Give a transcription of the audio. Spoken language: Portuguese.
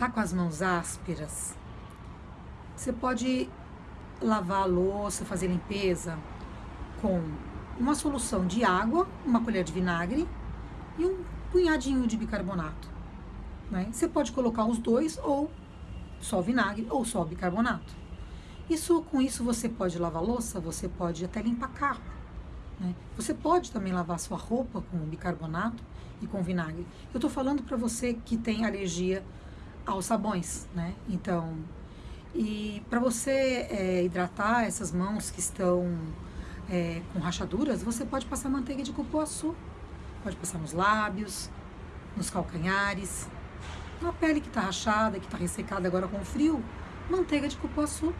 tá com as mãos ásperas, você pode lavar a louça, fazer limpeza com uma solução de água, uma colher de vinagre e um punhadinho de bicarbonato. Né? Você pode colocar os dois ou só vinagre ou só bicarbonato. Isso, com isso você pode lavar louça, você pode até limpar carro. Né? Você pode também lavar sua roupa com bicarbonato e com vinagre. Eu estou falando para você que tem alergia aos sabões, né? Então, e para você é, hidratar essas mãos que estão é, com rachaduras, você pode passar manteiga de cupuaçu. Pode passar nos lábios, nos calcanhares, na pele que está rachada, que está ressecada agora com frio, manteiga de cupuaçu